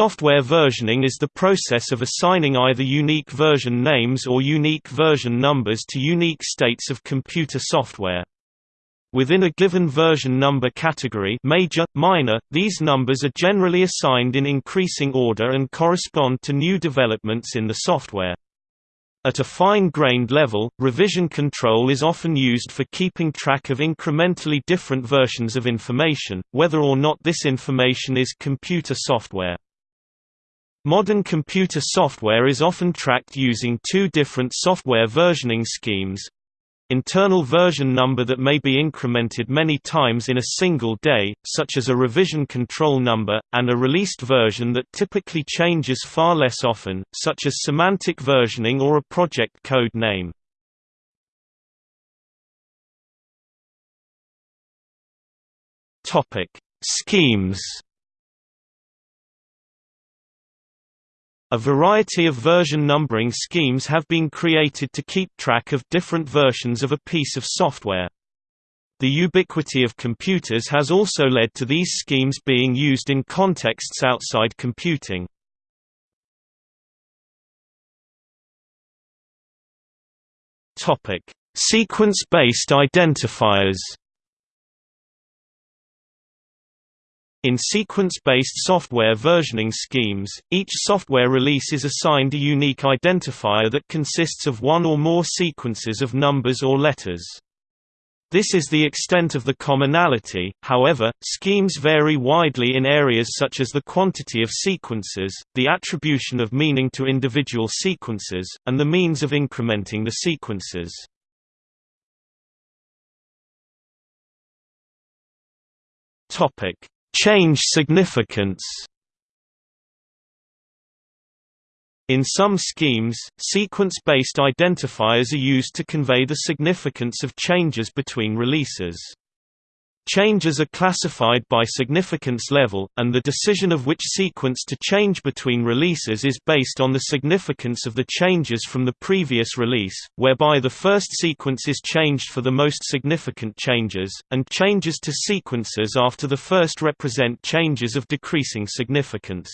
Software versioning is the process of assigning either unique version names or unique version numbers to unique states of computer software. Within a given version number category major, minor, these numbers are generally assigned in increasing order and correspond to new developments in the software. At a fine-grained level, revision control is often used for keeping track of incrementally different versions of information, whether or not this information is computer software. Modern computer software is often tracked using two different software versioning schemes, internal version number that may be incremented many times in a single day, such as a revision control number, and a released version that typically changes far less often, such as semantic versioning or a project code name. Schemes A variety of version numbering schemes have been created to keep track of different versions of a piece of software. The ubiquity of computers has also led to these schemes being used in contexts outside computing. Sequence-based identifiers In sequence-based software versioning schemes, each software release is assigned a unique identifier that consists of one or more sequences of numbers or letters. This is the extent of the commonality, however, schemes vary widely in areas such as the quantity of sequences, the attribution of meaning to individual sequences, and the means of incrementing the sequences. Topic Change significance In some schemes, sequence-based identifiers are used to convey the significance of changes between releases. Changes are classified by significance level, and the decision of which sequence to change between releases is based on the significance of the changes from the previous release, whereby the first sequence is changed for the most significant changes, and changes to sequences after the first represent changes of decreasing significance.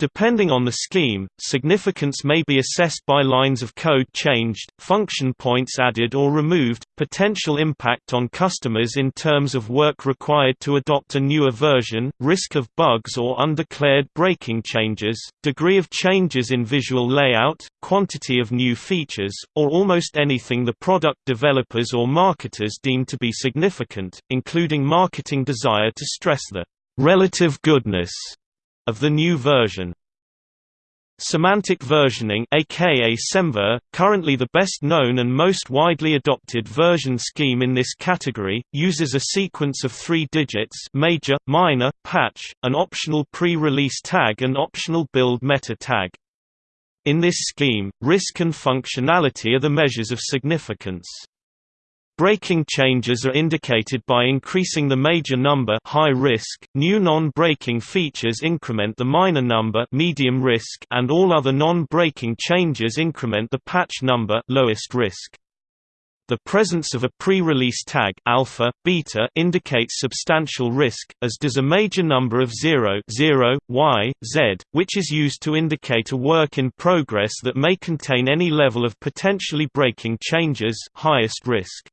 Depending on the scheme, significance may be assessed by lines of code changed, function points added or removed, potential impact on customers in terms of work required to adopt a newer version, risk of bugs or undeclared breaking changes, degree of changes in visual layout, quantity of new features, or almost anything the product developers or marketers deem to be significant, including marketing desire to stress the relative goodness of the new version. Semantic versioning aka SEMVer, currently the best known and most widely adopted version scheme in this category, uses a sequence of three digits major, minor, patch, an optional pre-release tag and optional build meta tag. In this scheme, risk and functionality are the measures of significance. Breaking changes are indicated by increasing the major number high risk, new non-breaking features increment the minor number medium risk and all other non-breaking changes increment the patch number lowest risk. The presence of a pre-release tag alpha, beta indicates substantial risk, as does a major number of 0, 0 y, z, which is used to indicate a work in progress that may contain any level of potentially breaking changes highest risk.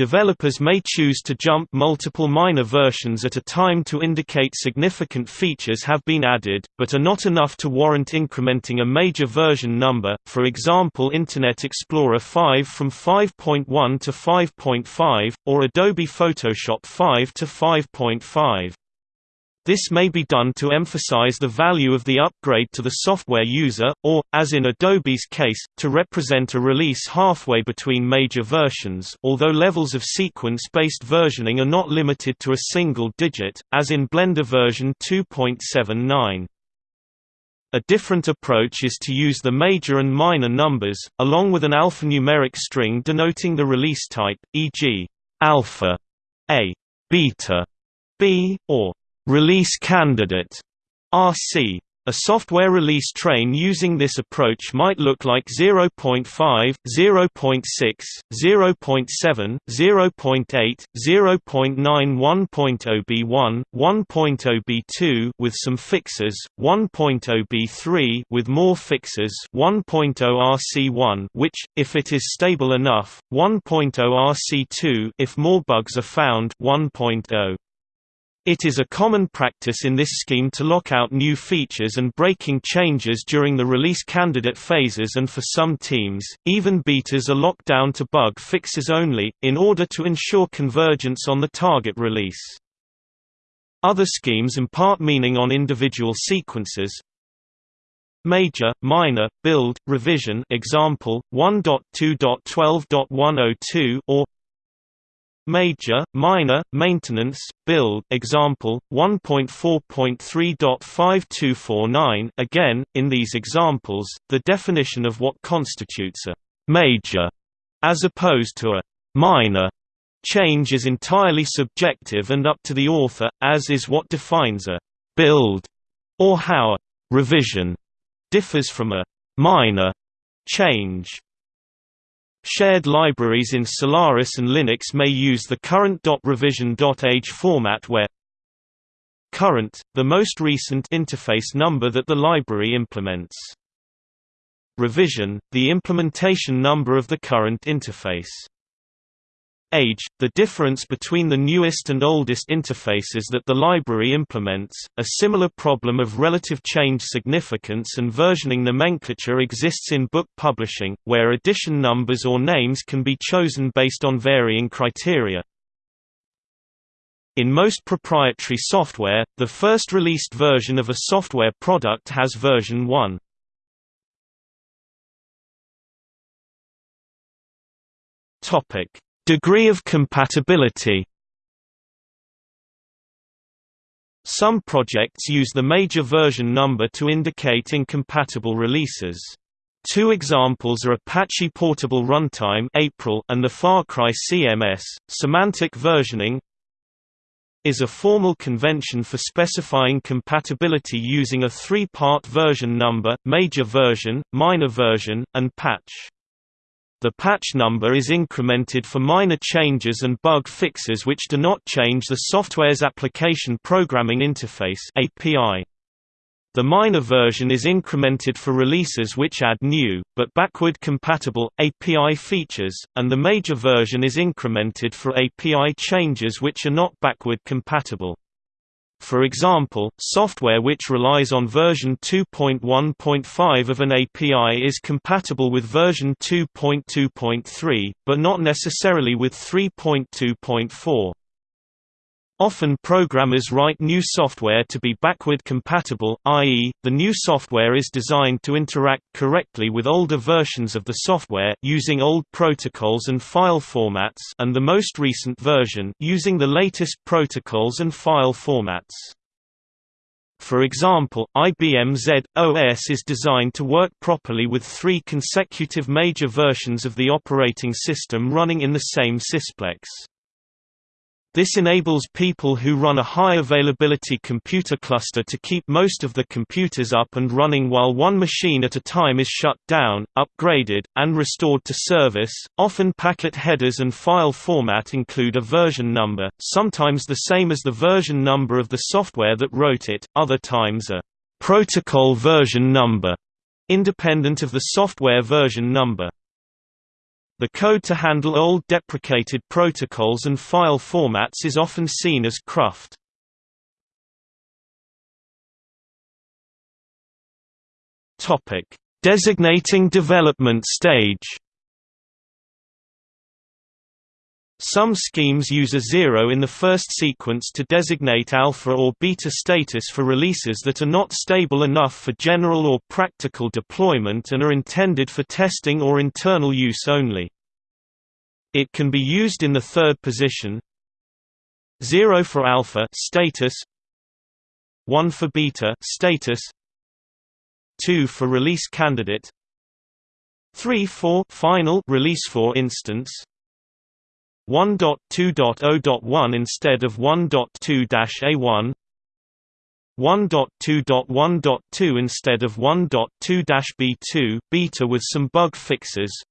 Developers may choose to jump multiple minor versions at a time to indicate significant features have been added, but are not enough to warrant incrementing a major version number, for example Internet Explorer 5 from 5.1 to 5.5, or Adobe Photoshop 5 to 5.5. This may be done to emphasize the value of the upgrade to the software user, or, as in Adobe's case, to represent a release halfway between major versions although levels of sequence-based versioning are not limited to a single digit, as in Blender version 2.79. A different approach is to use the major and minor numbers, along with an alphanumeric string denoting the release type, e.g. alpha A, beta B, or Release candidate RC. A software release train using this approach might look like 0.5, 0.6, 0.7, 0.8, 0.9 1.0b1, 1.0b2 with some fixes, 1.0b3 with more fixes, 1.0 RC1 which if it is stable enough, 1.0 RC2 if more bugs are found, 1.0 it is a common practice in this scheme to lock out new features and breaking changes during the release candidate phases and for some teams, even betas are locked down to bug fixes only, in order to ensure convergence on the target release. Other schemes impart meaning on individual sequences, Major, minor, build, revision example, 1.2.12.102 or Major, minor, maintenance, build example, 1.4.3.5249 Again, in these examples, the definition of what constitutes a «major» as opposed to a «minor» change is entirely subjective and up to the author, as is what defines a «build» or how a «revision» differs from a «minor» change. Shared libraries in Solaris and Linux may use the current .revision.age format where current, the most recent interface number that the library implements. Revision, the implementation number of the current interface age, the difference between the newest and oldest interfaces that the library implements. A similar problem of relative change significance and versioning nomenclature exists in book publishing, where edition numbers or names can be chosen based on varying criteria. In most proprietary software, the first released version of a software product has version 1. Topic Degree of compatibility Some projects use the major version number to indicate incompatible releases. Two examples are Apache Portable Runtime April and the Far Cry CMS. Semantic versioning is a formal convention for specifying compatibility using a three-part version number, major version, minor version, and patch. The patch number is incremented for minor changes and bug fixes which do not change the software's application programming interface API. The minor version is incremented for releases which add new, but backward-compatible, API features, and the major version is incremented for API changes which are not backward-compatible. For example, software which relies on version 2.1.5 of an API is compatible with version 2.2.3, but not necessarily with 3.2.4. Often programmers write new software to be backward compatible, i.e., the new software is designed to interact correctly with older versions of the software using old protocols and file formats and the most recent version using the latest protocols and file formats. For example, IBM Z OS is designed to work properly with three consecutive major versions of the operating system running in the same sysplex. This enables people who run a high availability computer cluster to keep most of the computers up and running while one machine at a time is shut down, upgraded, and restored to service. Often packet headers and file format include a version number, sometimes the same as the version number of the software that wrote it, other times a protocol version number, independent of the software version number. The code to handle old deprecated protocols and file formats is often seen as cruft. Designating development stage. Some schemes use a zero in the first sequence to designate alpha or beta status for releases that are not stable enough for general or practical deployment and are intended for testing or internal use only. It can be used in the third position. 0 for alpha status. 1 for beta status. 2 for release candidate. 3 for final release for instance 1.2.0.1 instead of 1.2-A1 1.2.1.2 instead of 1.2-B2 beta with some bug fixes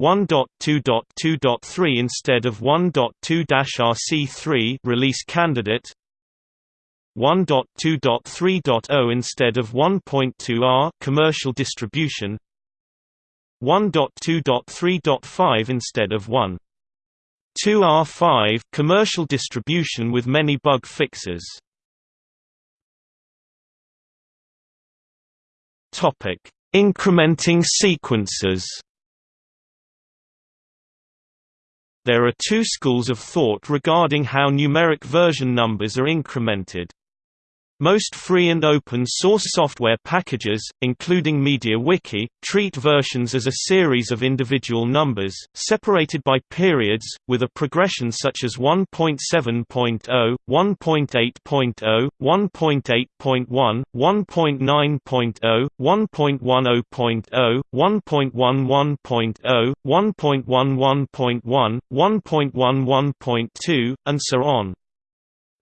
1.2.2.3 instead of 1.2-RC3 release candidate 1.2.3.0 instead of 1.2R commercial distribution 1.2.3.5 instead of 1.2R5 commercial distribution with many bug fixes Topic: Incrementing sequences. There are two schools of thought regarding how numeric version numbers are incremented. Most free and open source software packages, including MediaWiki, treat versions as a series of individual numbers, separated by periods, with a progression such as 1.7.0, 1.8.0, 1.8.1, 1.9.0, 1.10.0, 1.11.0, 1.11.1, 1.11.2, and so on.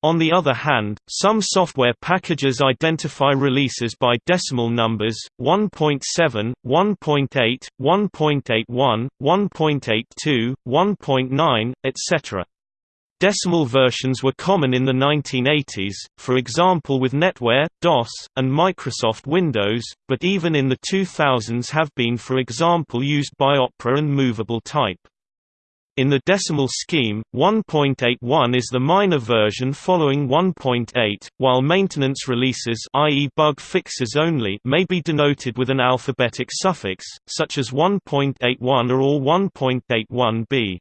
On the other hand, some software packages identify releases by decimal numbers 1.7, 1.8, 1.81, 1.82, 1.9, etc. Decimal versions were common in the 1980s, for example with NetWare, DOS, and Microsoft Windows, but even in the 2000s have been for example used by Opera and Movable Type. In the decimal scheme, 1.81 is the minor version following 1.8, while maintenance releases i.e. bug fixes only may be denoted with an alphabetic suffix, such as 1.81 or 1.81b.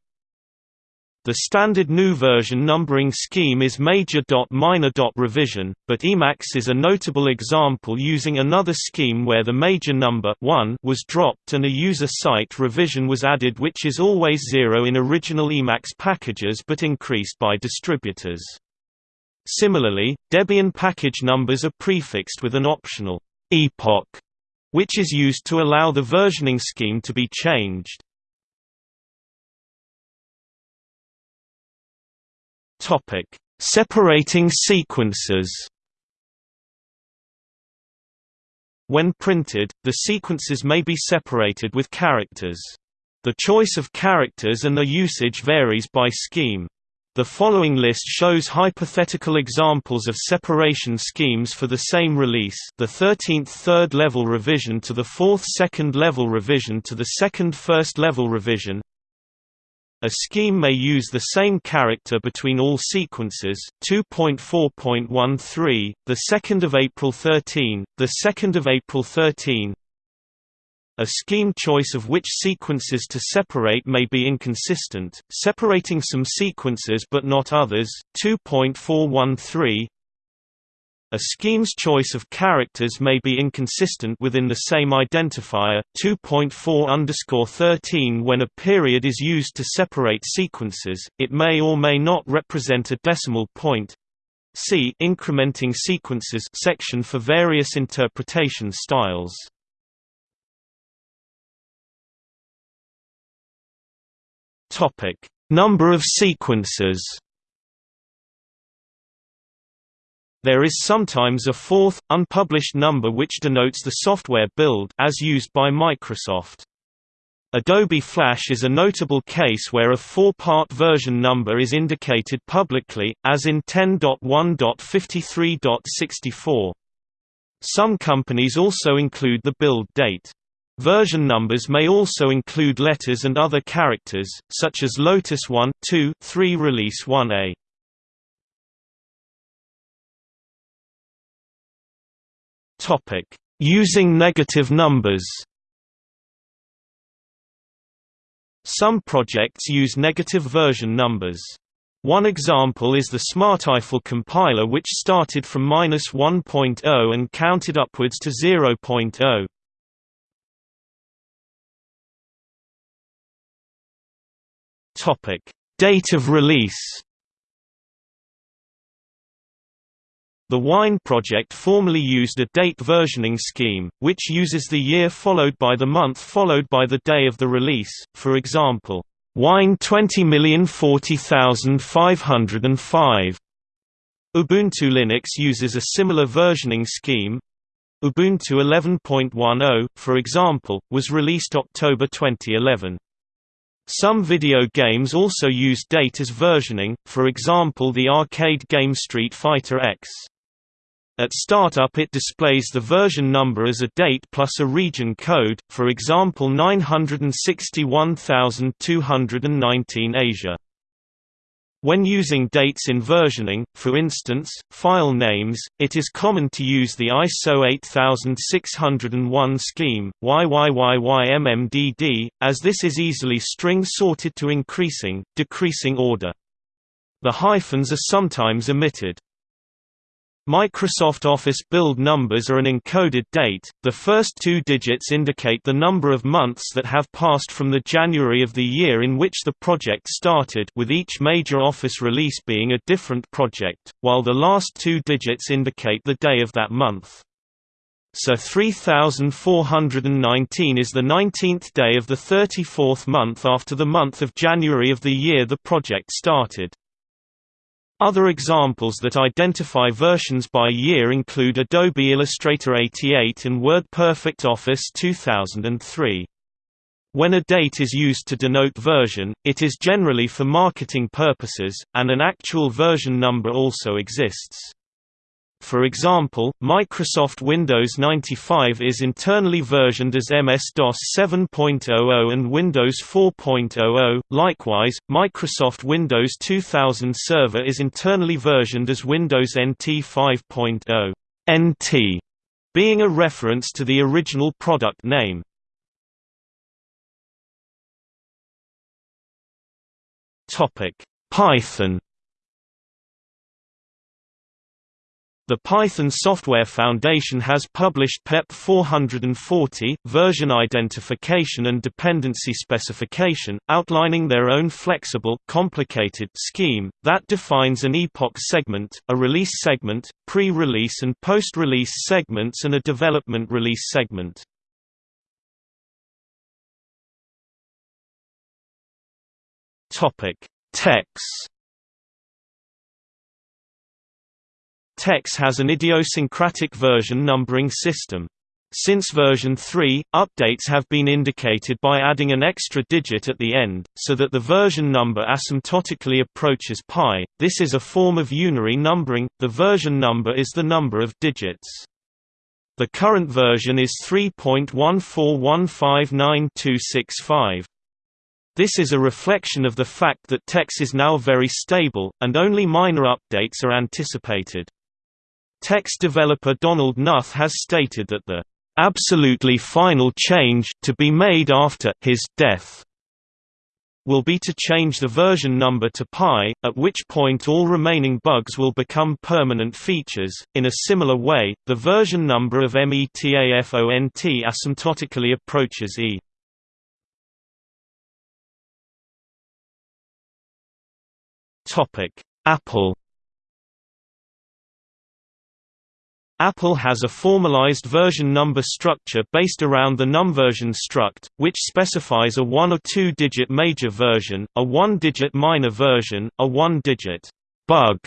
The standard new version numbering scheme is major.minor. revision, but Emacs is a notable example using another scheme where the major number 1 was dropped and a user site revision was added which is always 0 in original Emacs packages but increased by distributors. Similarly, Debian package numbers are prefixed with an optional epoch, which is used to allow the versioning scheme to be changed. Topic: Separating sequences. When printed, the sequences may be separated with characters. The choice of characters and their usage varies by scheme. The following list shows hypothetical examples of separation schemes for the same release the 13th third-level revision to the 4th second-level revision to the 2nd first-level revision a scheme may use the same character between all sequences. 2.4.13, the 2nd of April 13, the 2nd of April 13. A scheme choice of which sequences to separate may be inconsistent, separating some sequences but not others. 2.413 a scheme's choice of characters may be inconsistent within the same identifier. 2.4_13 When a period is used to separate sequences, it may or may not represent a decimal point. See incrementing sequences section for various interpretation styles. Topic: Number of sequences. There is sometimes a fourth, unpublished number which denotes the software build as used by Microsoft. Adobe Flash is a notable case where a four-part version number is indicated publicly, as in 10.1.53.64. Some companies also include the build date. Version numbers may also include letters and other characters, such as Lotus 1, 2, 3 Release 1a. Topic: Using negative numbers. Some projects use negative version numbers. One example is the SmartEiffel compiler which started from -1.0 and counted upwards to 0.0. Topic: Date of release. The Wine project formerly used a date versioning scheme, which uses the year followed by the month followed by the day of the release, for example, Wine 20040505. Ubuntu Linux uses a similar versioning scheme. Ubuntu 11.10, for example, was released October 2011. Some video games also use date as versioning, for example the arcade game Street Fighter EX. At startup it displays the version number as a date plus a region code, for example 961219 Asia. When using dates in versioning, for instance, file names, it is common to use the ISO 8601 scheme, YYYYMMDD, as this is easily string sorted to increasing, decreasing order. The hyphens are sometimes omitted. Microsoft Office build numbers are an encoded date, the first two digits indicate the number of months that have passed from the January of the year in which the project started with each major Office release being a different project, while the last two digits indicate the day of that month. So 3419 is the 19th day of the 34th month after the month of January of the year the project started. Other examples that identify versions by year include Adobe Illustrator 88 and WordPerfect Office 2003. When a date is used to denote version, it is generally for marketing purposes, and an actual version number also exists. For example, Microsoft Windows 95 is internally versioned as MS-DOS 7.00 and Windows 4.00. Likewise, Microsoft Windows 2000 Server is internally versioned as Windows NT 5.0 (NT), being a reference to the original product name. Topic: Python The Python Software Foundation has published PEP 440, version identification and dependency specification, outlining their own flexible complicated scheme, that defines an epoch segment, a release segment, pre-release and post-release segments and a development release segment. TeX TeX has an idiosyncratic version numbering system. Since version 3, updates have been indicated by adding an extra digit at the end, so that the version number asymptotically approaches pi. This is a form of unary numbering, the version number is the number of digits. The current version is 3.14159.265. This is a reflection of the fact that TeX is now very stable, and only minor updates are anticipated. TeX developer Donald Knuth has stated that the absolutely final change to be made after his death will be to change the version number to pi, at which point all remaining bugs will become permanent features. In a similar way, the version number of METAFONT asymptotically approaches E. Topic: Apple Apple has a formalized version number structure based around the numversion struct, which specifies a one- or two-digit major version, a one-digit minor version, a one-digit bug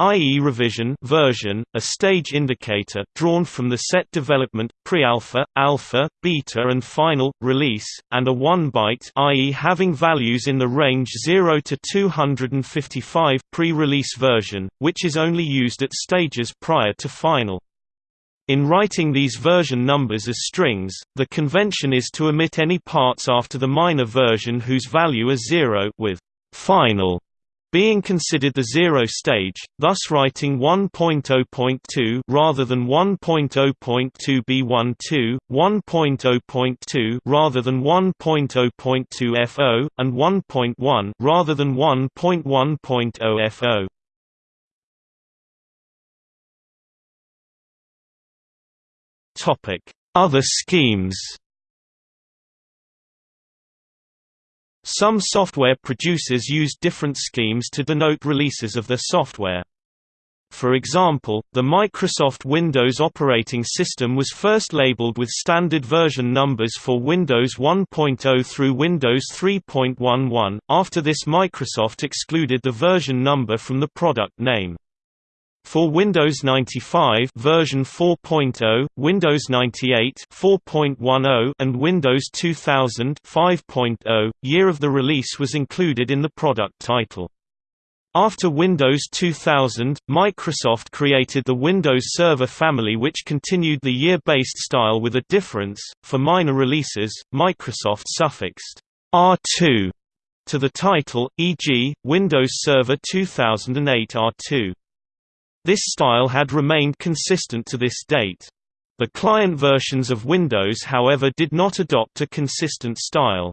i.e. revision version, a stage indicator drawn from the set development, pre-alpha, alpha, beta and final, release, and a 1 byte i.e. having values in the range 0 to 255 pre-release version, which is only used at stages prior to final. In writing these version numbers as strings, the convention is to omit any parts after the minor version whose value is zero with final being considered the zero stage, thus writing 1.0.2 rather than 1.0.2b12, 1.0.2 rather than 1.0.2 FO, and 1.1 rather than 1.1.0 Other schemes Some software producers use different schemes to denote releases of their software. For example, the Microsoft Windows operating system was first labeled with standard version numbers for Windows 1.0 through Windows 3.11. After this Microsoft excluded the version number from the product name. For Windows 95 version 4.0, Windows 98 4.10 and Windows 2000 5.0, year of the release was included in the product title. After Windows 2000, Microsoft created the Windows Server family which continued the year-based style with a difference, for minor releases, Microsoft suffixed R2 to the title, e.g., Windows Server 2008 R2. This style had remained consistent to this date. The client versions of Windows however did not adopt a consistent style.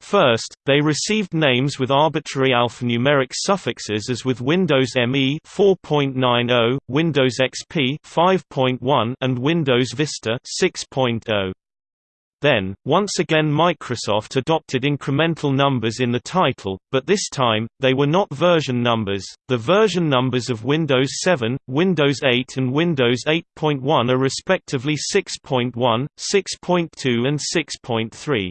First, they received names with arbitrary alphanumeric suffixes as with Windows ME 4.90, Windows XP 5.1 and Windows Vista 6.0. Then, once again Microsoft adopted incremental numbers in the title, but this time, they were not version numbers. The version numbers of Windows 7, Windows 8 and Windows 8.1 are respectively 6.1, 6.2 and 6.3.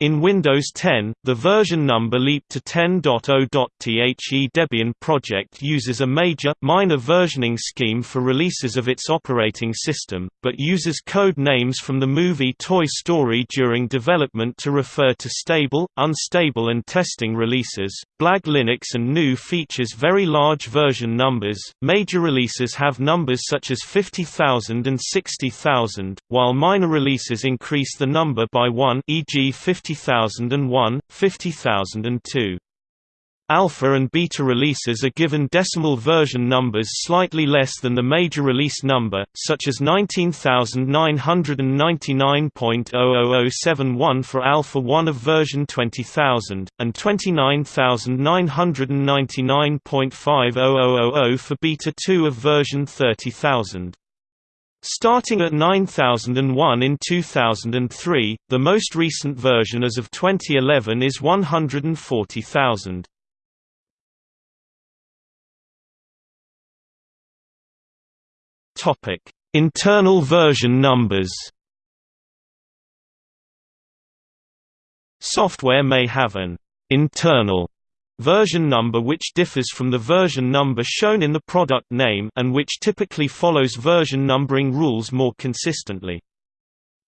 In Windows 10, the version number leaped to 10.0. The Debian project uses a major, minor versioning scheme for releases of its operating system, but uses code names from the movie Toy Story during development to refer to stable, unstable and testing releases. Blag Linux and GNU features very large version numbers. Major releases have numbers such as 50,000 and 60,000, while minor releases increase the number by 1 e.g. 50 50001, 50002. Alpha and beta releases are given decimal version numbers slightly less than the major release number, such as 19,999.00071 for Alpha 1 of version 20000, and 29,999.50000 for Beta 2 of version 30000. Starting at 9001 in 2003, the most recent version as of 2011 is 140,000. Topic: Internal version numbers. Software may have an internal version number which differs from the version number shown in the product name and which typically follows version numbering rules more consistently.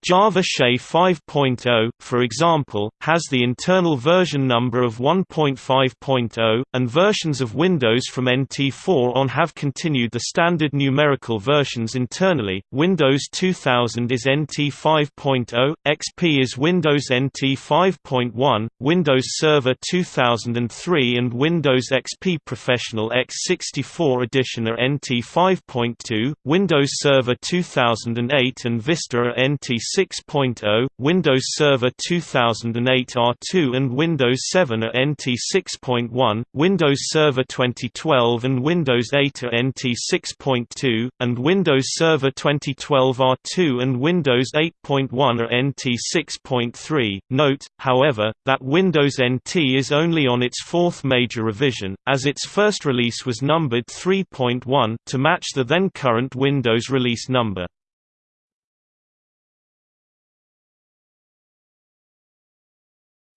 Java SE 5.0, for example, has the internal version number of 1.5.0, and versions of Windows from NT4 on have continued the standard numerical versions internally. Windows 2000 is NT 5.0, XP is Windows NT 5.1, Windows Server 2003 and Windows XP Professional x64 Edition are NT 5.2, Windows Server 2008 and Vista are NT 6.0, Windows Server 2008 R2 and Windows 7 are NT 6.1, Windows Server 2012 and Windows 8 are NT 6.2, and Windows Server 2012 R2 and Windows 8.1 are NT 6.3. Note, however, that Windows NT is only on its fourth major revision, as its first release was numbered 3.1 to match the then current Windows release number.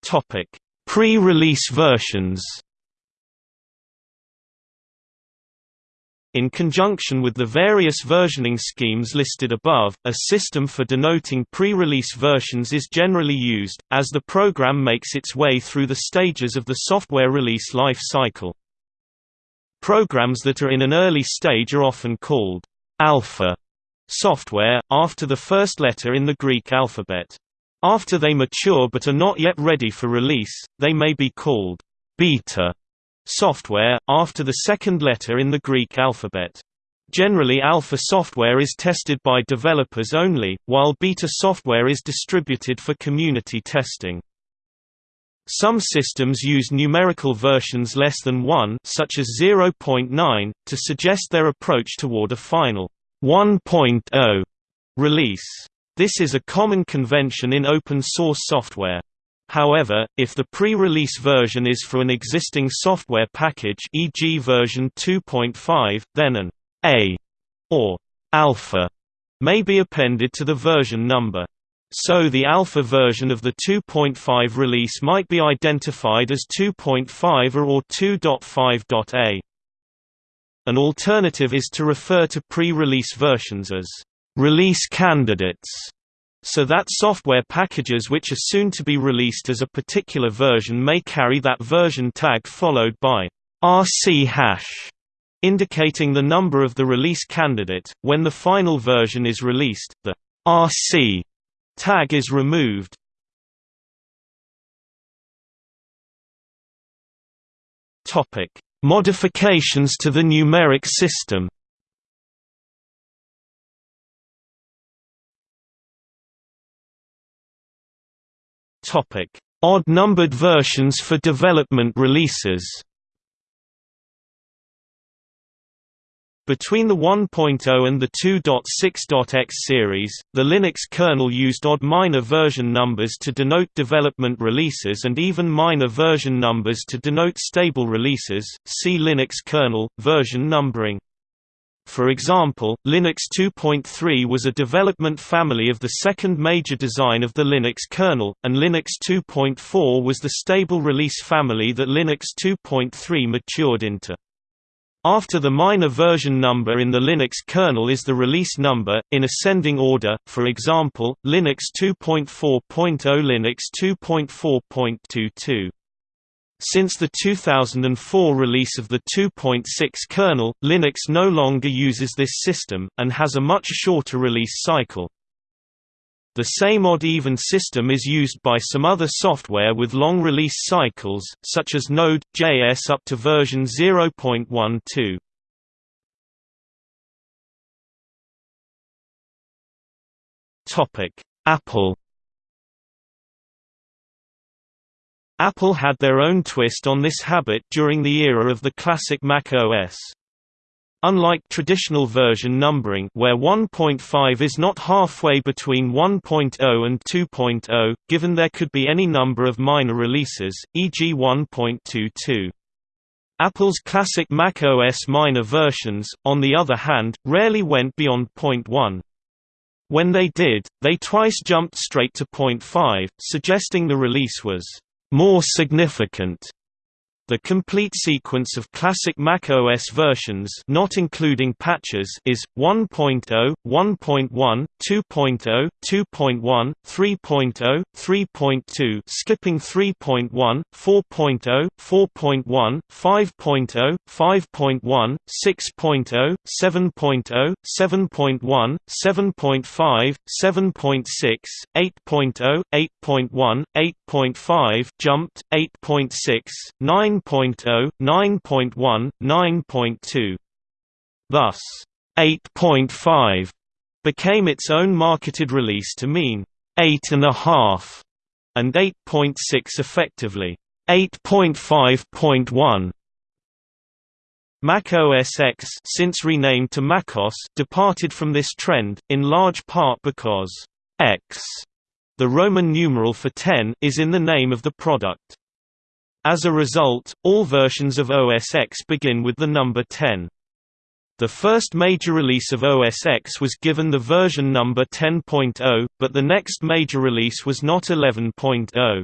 Topic: Pre-release versions. In conjunction with the various versioning schemes listed above, a system for denoting pre-release versions is generally used, as the program makes its way through the stages of the software release life cycle. Programs that are in an early stage are often called alpha software, after the first letter in the Greek alphabet. After they mature but are not yet ready for release, they may be called beta software, after the second letter in the Greek alphabet. Generally alpha software is tested by developers only, while beta software is distributed for community testing. Some systems use numerical versions less than 1 such as 0.9, to suggest their approach toward a final 1.0 release. This is a common convention in open-source software. However, if the pre-release version is for an existing software package e.g. version 2.5, then an A or alpha may be appended to the version number. So the alpha version of the 2.5 release might be identified as 2.5 or 2.5.A. An alternative is to refer to pre-release versions as release candidates, so that software packages which are soon to be released as a particular version may carry that version tag followed by RC hash indicating the number of the release candidate. When the final version is released, the RC tag is removed. Topic: Modifications to the numeric system. Odd-numbered versions for development releases. Between the 1.0 and the 2.6.x series, the Linux kernel used odd minor version numbers to denote development releases and even minor version numbers to denote stable releases. See Linux kernel version numbering. For example, Linux 2.3 was a development family of the second major design of the Linux kernel, and Linux 2.4 was the stable release family that Linux 2.3 matured into. After the minor version number in the Linux kernel is the release number, in ascending order, for example, Linux 2.4.0 Linux 2.4.22. Since the 2004 release of the 2.6 kernel, Linux no longer uses this system, and has a much shorter release cycle. The same odd-even system is used by some other software with long release cycles, such as Node.js up to version 0.12. Apple Apple had their own twist on this habit during the era of the classic Mac OS. Unlike traditional version numbering where 1.5 is not halfway between 1.0 and 2.0, given there could be any number of minor releases, e.g. 1.22. Apple's classic Mac OS minor versions, on the other hand, rarely went beyond 0.1. When they did, they twice jumped straight to 0.5, suggesting the release was more significant. The complete sequence of classic Mac OS versions not including patches is 1.0, 1.1, 2.0, 2.1, 3.0, 3.2 skipping 3.1, 4.0, 4.1, 5.0, 5.1, 6.0, 7.0, 7.1, 7.5, 7.6, 8.0, 8.1, 8.5 jumped, 8.6, 9 9.0, 9.1, 9.2. Thus, 8.5 became its own marketed release to mean 8.5 and 8.6 effectively 8.5.1. Mac OS X since renamed to MacOS departed from this trend, in large part because X, the Roman numeral for 10, is in the name of the product. As a result, all versions of OS X begin with the number 10. The first major release of OS X was given the version number 10.0, but the next major release was not 11.0.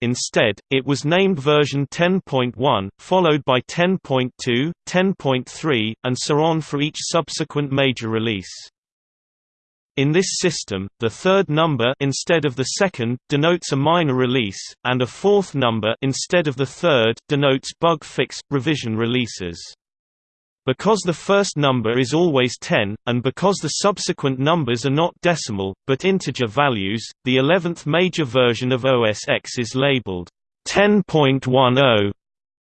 Instead, it was named version 10.1, followed by 10.2, 10.3, and so on for each subsequent major release. In this system, the third number instead of the second denotes a minor release, and a fourth number instead of the third denotes bug fix revision releases. Because the first number is always 10, and because the subsequent numbers are not decimal, but integer values, the 11th major version of OS X is labeled 10.10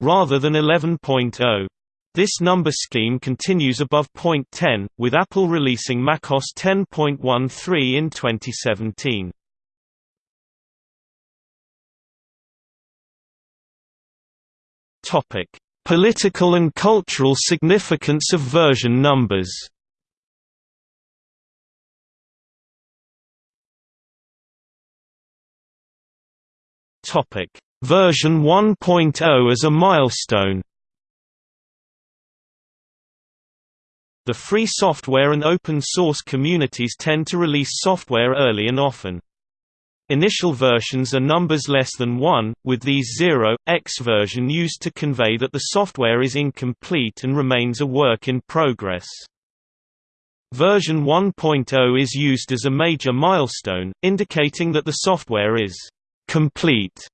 rather than 11.0. This number scheme continues above point 10, with Apple releasing macOS 10.13 in 2017. Topic: Political and cultural significance of version numbers. Topic: Version 1.0 as a milestone. The free software and open source communities tend to release software early and often. Initial versions are numbers less than 1, with these 0, X version used to convey that the software is incomplete and remains a work in progress. Version 1.0 is used as a major milestone, indicating that the software is complete,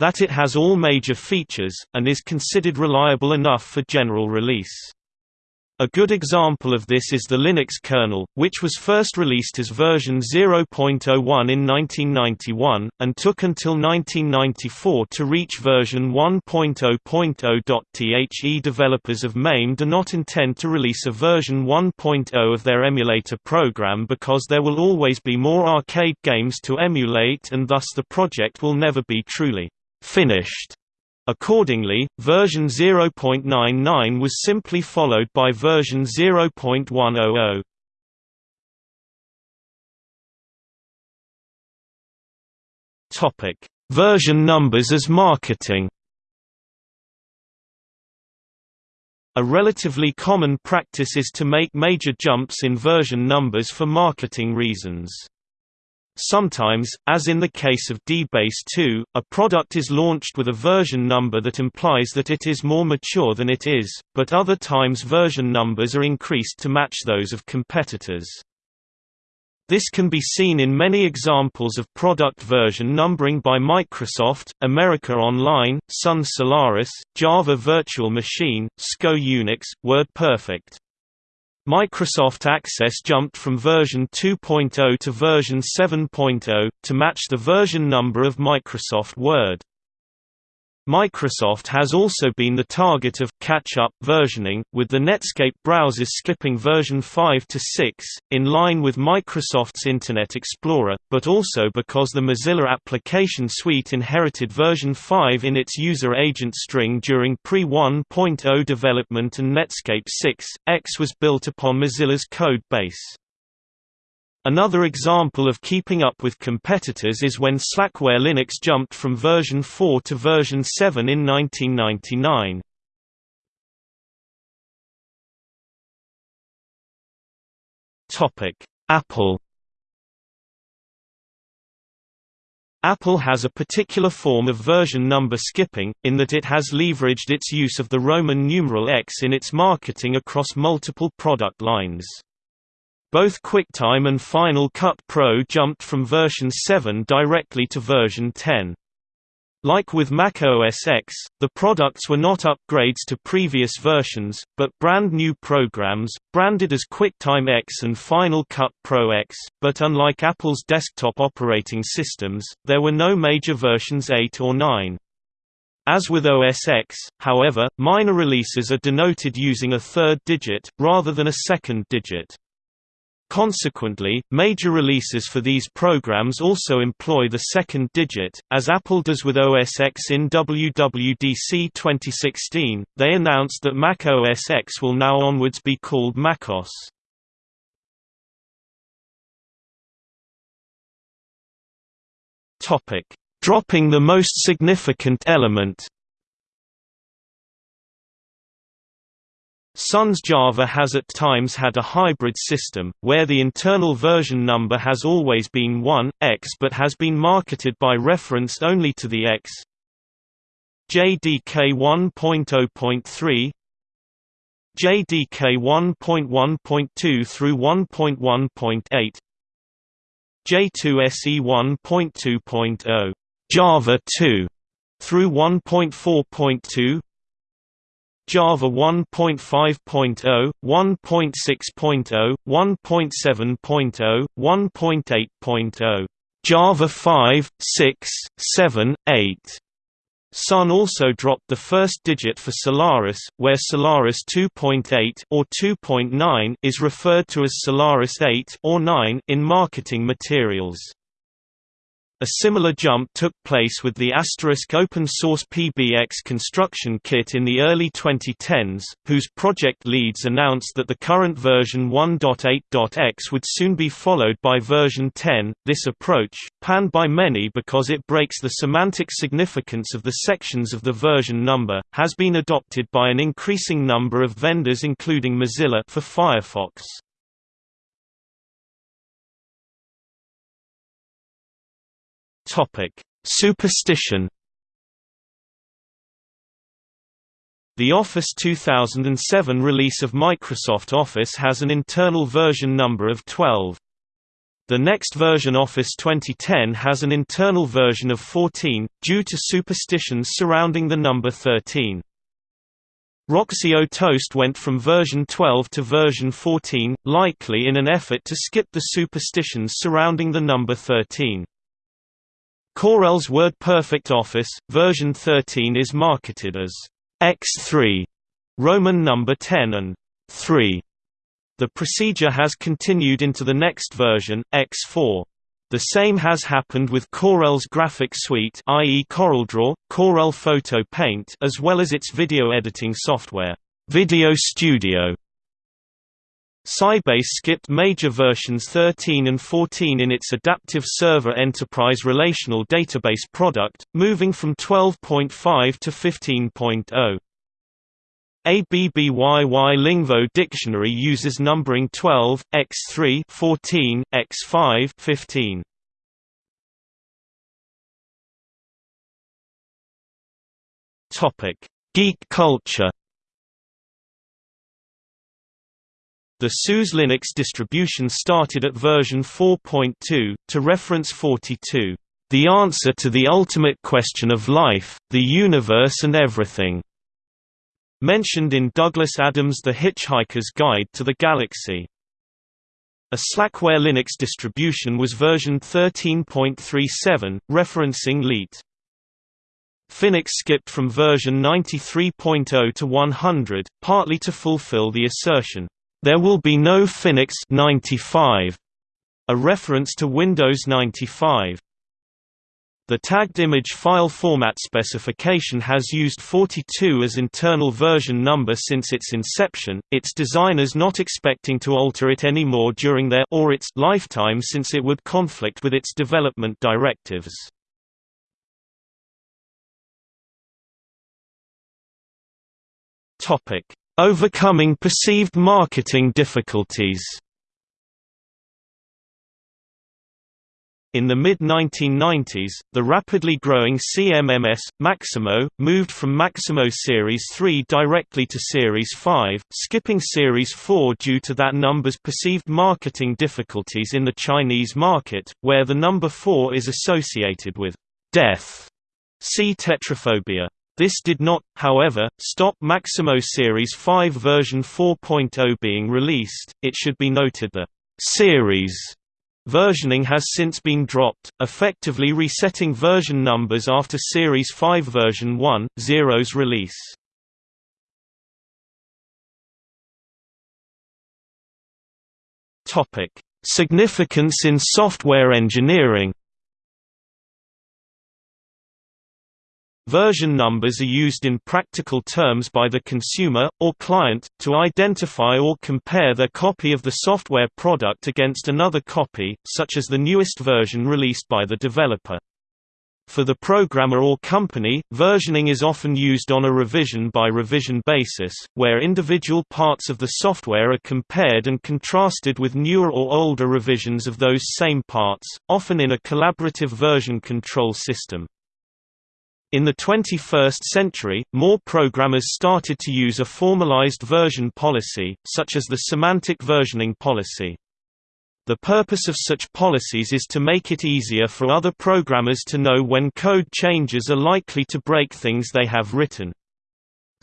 that it has all major features, and is considered reliable enough for general release. A good example of this is the Linux kernel, which was first released as version 0.01 in 1991, and took until 1994 to reach version 1.0.0. The developers of MAME do not intend to release a version 1.0 of their emulator program because there will always be more arcade games to emulate and thus the project will never be truly finished. Accordingly, version 0.99 was simply followed by version 0.100. Topic: Version numbers as marketing. A relatively common practice is to make major jumps in version numbers for marketing reasons. Sometimes, as in the case of DBase 2, a product is launched with a version number that implies that it is more mature than it is, but other times version numbers are increased to match those of competitors. This can be seen in many examples of product version numbering by Microsoft, America Online, Sun Solaris, Java Virtual Machine, SCO Unix, WordPerfect. Microsoft Access jumped from version 2.0 to version 7.0, to match the version number of Microsoft Word. Microsoft has also been the target of catch-up versioning, with the Netscape browsers skipping version 5 to 6, in line with Microsoft's Internet Explorer, but also because the Mozilla Application Suite inherited version 5 in its user agent string during pre-1.0 development and Netscape 6, X was built upon Mozilla's code base. Another example of keeping up with competitors is when Slackware Linux jumped from version 4 to version 7 in 1999. Apple Apple has a particular form of version number skipping, in that it has leveraged its use of the Roman numeral X in its marketing across multiple product lines. Both QuickTime and Final Cut Pro jumped from version 7 directly to version 10. Like with Mac OS X, the products were not upgrades to previous versions, but brand new programs, branded as QuickTime X and Final Cut Pro X, but unlike Apple's desktop operating systems, there were no major versions 8 or 9. As with OS X, however, minor releases are denoted using a third digit, rather than a second digit. Consequently, major releases for these programs also employ the second digit, as Apple does with OS X in WWDC 2016. They announced that Mac OS X will now onwards be called macOS. Dropping the most significant element Sun's Java has at times had a hybrid system, where the internal version number has always been 1, x but has been marketed by reference only to the x. JDK 1.0.3 JDK 1.1.2 through 1.1.8 J2SE 1.2.0 Java 2 through 1.4.2 Java 1.5.0, 1.6.0, 1.7.0, 1.8.0, Java 5, 6, 7, 8. Sun also dropped the first digit for Solaris, where Solaris 2.8 or 2.9 is referred to as Solaris 8 or 9 in marketing materials. A similar jump took place with the Asterisk open-source PBX construction kit in the early 2010s, whose project leads announced that the current version 1.8.x would soon be followed by version 10. This approach, panned by many because it breaks the semantic significance of the sections of the version number, has been adopted by an increasing number of vendors including Mozilla for Firefox. Topic: Superstition. The Office 2007 release of Microsoft Office has an internal version number of 12. The next version Office 2010 has an internal version of 14, due to superstitions surrounding the number 13. Roxio Toast went from version 12 to version 14, likely in an effort to skip the superstitions surrounding the number 13. Corel's WordPerfect Office, version 13 is marketed as X3, Roman number 10 and 3. The procedure has continued into the next version, X4. The same has happened with Corel's graphic suite i.e. CorelDRAW, Corel Photo Paint as well as its video editing software, Video Studio. Sybase skipped major versions 13 and 14 in its Adaptive Server Enterprise Relational Database product, moving from 12.5 to 15.0. ABBYY Lingvo Dictionary uses numbering 12, x3 14, x5 15. Topic: Geek culture The SUSE Linux distribution started at version 4.2, to reference 42, "...the answer to the ultimate question of life, the universe and everything." Mentioned in Douglas Adams' The Hitchhiker's Guide to the Galaxy. A Slackware Linux distribution was version 13.37, referencing LEET. Phoenix skipped from version 93.0 to 100, partly to fulfill the assertion, there will be no Phoenix 95, a reference to Windows 95. The tagged image file format specification has used 42 as internal version number since its inception, its designers not expecting to alter it anymore during their or its lifetime since it would conflict with its development directives. Overcoming perceived marketing difficulties In the mid-1990s, the rapidly growing CMMS, Maximo, moved from Maximo Series 3 directly to Series 5, skipping Series 4 due to that number's perceived marketing difficulties in the Chinese market, where the number 4 is associated with death. See tetraphobia. This did not, however, stop Maximo Series 5 version 4.0 being released. It should be noted that series versioning has since been dropped, effectively resetting version numbers after Series 5 version 1.0's release. Topic: Significance in software engineering Version numbers are used in practical terms by the consumer, or client, to identify or compare their copy of the software product against another copy, such as the newest version released by the developer. For the programmer or company, versioning is often used on a revision-by-revision basis, where individual parts of the software are compared and contrasted with newer or older revisions of those same parts, often in a collaborative version control system. In the 21st century, more programmers started to use a formalized version policy, such as the semantic versioning policy. The purpose of such policies is to make it easier for other programmers to know when code changes are likely to break things they have written.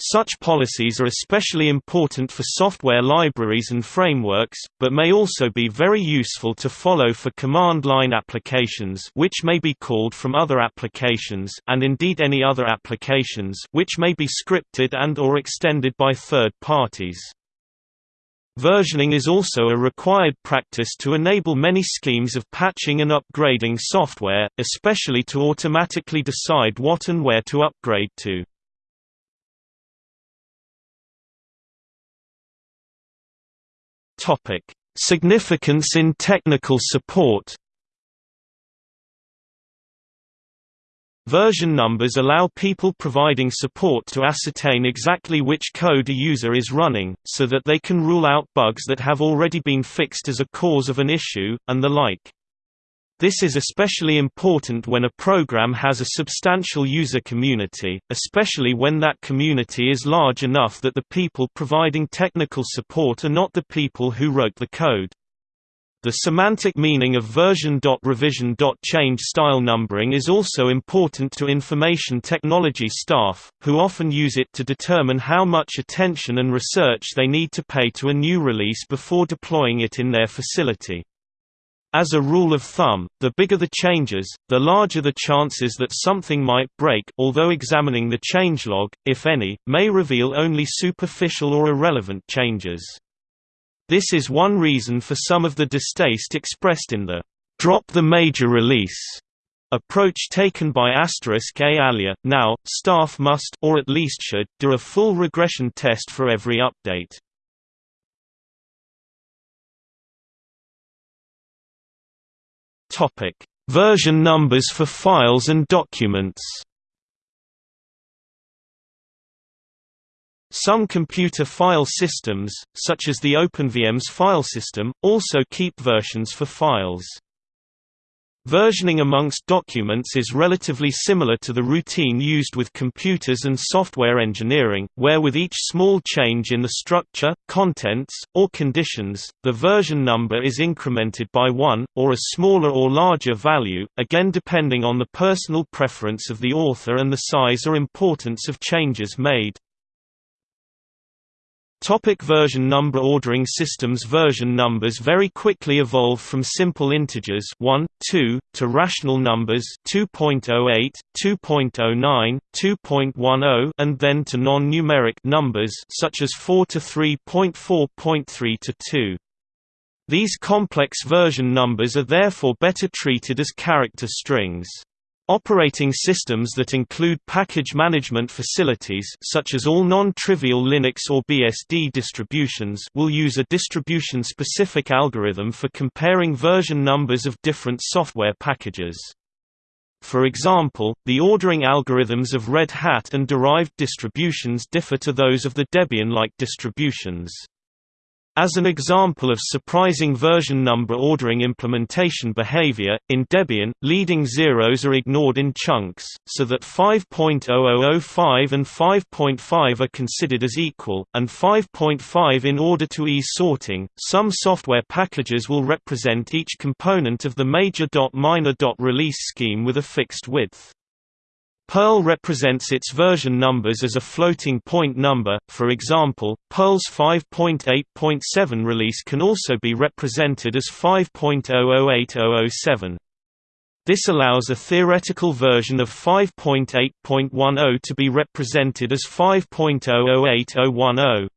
Such policies are especially important for software libraries and frameworks, but may also be very useful to follow for command-line applications which may be called from other applications and indeed any other applications which may be scripted and or extended by third parties. Versioning is also a required practice to enable many schemes of patching and upgrading software, especially to automatically decide what and where to upgrade to. Topic: Significance in technical support. Version numbers allow people providing support to ascertain exactly which code a user is running, so that they can rule out bugs that have already been fixed as a cause of an issue, and the like. This is especially important when a program has a substantial user community, especially when that community is large enough that the people providing technical support are not the people who wrote the code. The semantic meaning of version.revision.change style numbering is also important to information technology staff, who often use it to determine how much attention and research they need to pay to a new release before deploying it in their facility. As a rule of thumb, the bigger the changes, the larger the chances that something might break although examining the changelog, if any, may reveal only superficial or irrelevant changes. This is one reason for some of the distaste expressed in the «drop the major release» approach taken by Asterisk A alia. Now, staff must or at least should do a full regression test for every update. Topic: Version numbers for files and documents. Some computer file systems, such as the OpenVMS file system, also keep versions for files. Versioning amongst documents is relatively similar to the routine used with computers and software engineering, where with each small change in the structure, contents, or conditions, the version number is incremented by one, or a smaller or larger value, again depending on the personal preference of the author and the size or importance of changes made. Topic version number Ordering systems Version numbers very quickly evolve from simple integers 1, 2, to rational numbers 2.08, 2.09, 2.10 and then to non-numeric numbers such as 4 to 3.4.3 to 2. These complex version numbers are therefore better treated as character strings. Operating systems that include package management facilities such as all non-trivial Linux or BSD distributions will use a distribution-specific algorithm for comparing version numbers of different software packages. For example, the ordering algorithms of Red Hat and derived distributions differ to those of the Debian-like distributions. As an example of surprising version number ordering implementation behavior, in Debian, leading zeros are ignored in chunks, so that 5.0005 and 5.5 are considered as equal, and 5.5 in order to ease sorting. Some software packages will represent each component of the major.minor release scheme with a fixed width. Perl represents its version numbers as a floating point number, for example, Perl's 5.8.7 release can also be represented as 5.008007. This allows a theoretical version of 5.8.10 to be represented as 5.008010.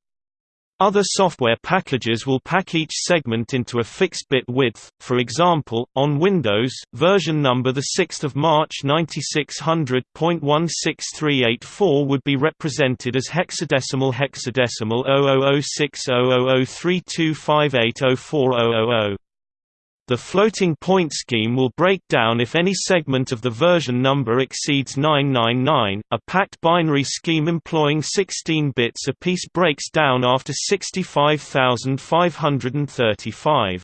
Other software packages will pack each segment into a fixed bit width. For example, on Windows, version number the 6th of March 9600.16384 would be represented as hexadecimal hexadecimal 00600032580400. The floating point scheme will break down if any segment of the version number exceeds 999. A packed binary scheme employing 16 bits apiece breaks down after 65,535.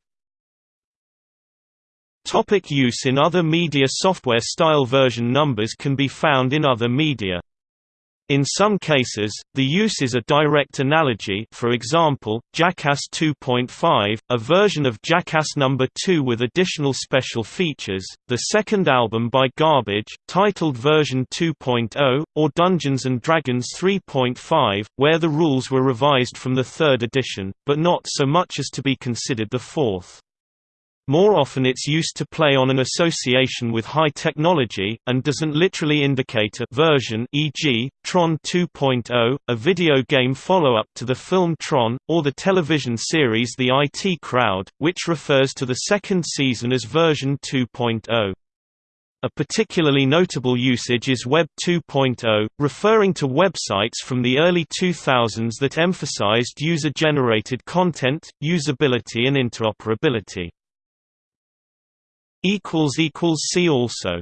Topic use in other media Software style version numbers can be found in other media. In some cases, the use is a direct analogy for example, Jackass 2.5, a version of Jackass No. 2 with additional special features, the second album by Garbage, titled version 2.0, or Dungeons & Dragons 3.5, where the rules were revised from the third edition, but not so much as to be considered the fourth. More often it's used to play on an association with high technology, and doesn't literally indicate a version e.g., Tron 2.0, a video game follow-up to the film Tron, or the television series The IT Crowd, which refers to the second season as version 2.0. A particularly notable usage is Web 2.0, referring to websites from the early 2000s that emphasized user-generated content, usability and interoperability. See also